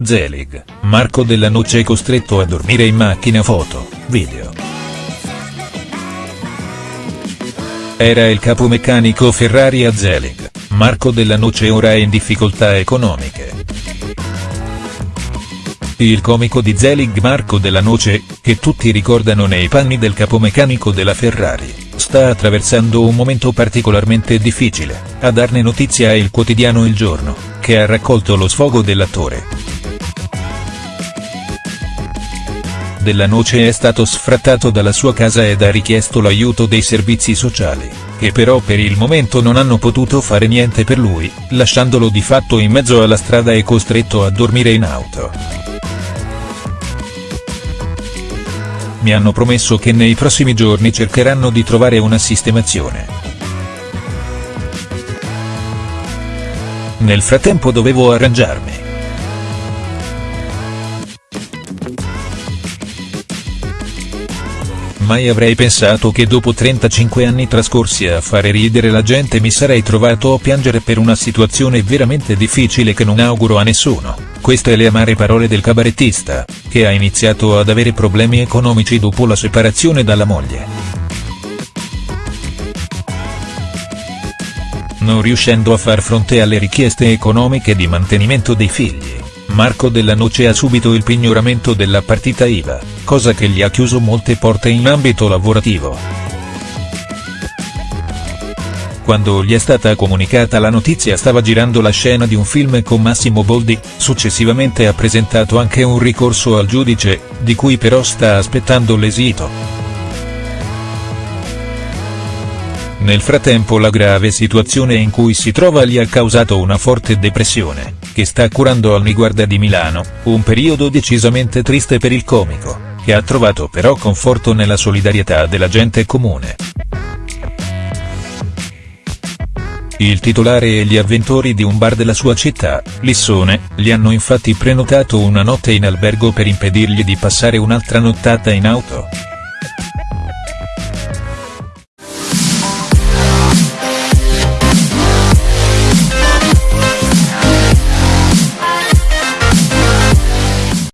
Zelig, Marco Della Noce è costretto a dormire in macchina foto, video. Era il capomeccanico Ferrari a Zelig, Marco Della Noce ora è in difficoltà economiche. Il comico di Zelig Marco Della Noce, che tutti ricordano nei panni del capomeccanico della Ferrari, sta attraversando un momento particolarmente difficile, a darne notizia è il quotidiano Il Giorno, che ha raccolto lo sfogo dell'attore. Della Noce è stato sfrattato dalla sua casa ed ha richiesto l'aiuto dei servizi sociali, che però per il momento non hanno potuto fare niente per lui, lasciandolo di fatto in mezzo alla strada e costretto a dormire in auto. Mi hanno promesso che nei prossimi giorni cercheranno di trovare una sistemazione. Nel frattempo dovevo arrangiarmi. Mai avrei pensato che dopo 35 anni trascorsi a fare ridere la gente mi sarei trovato a piangere per una situazione veramente difficile che non auguro a nessuno, queste le amare parole del cabarettista, che ha iniziato ad avere problemi economici dopo la separazione dalla moglie. Non riuscendo a far fronte alle richieste economiche di mantenimento dei figli Marco Della Noce ha subito il pignoramento della partita IVA, cosa che gli ha chiuso molte porte in ambito lavorativo. Quando gli è stata comunicata la notizia stava girando la scena di un film con Massimo Boldi, successivamente ha presentato anche un ricorso al giudice, di cui però sta aspettando l'esito. Nel frattempo la grave situazione in cui si trova gli ha causato una forte depressione, che sta curando al Miguarda di Milano, un periodo decisamente triste per il comico, che ha trovato però conforto nella solidarietà della gente comune. Il titolare e gli avventori di un bar della sua città, Lissone, gli hanno infatti prenotato una notte in albergo per impedirgli di passare un'altra nottata in auto.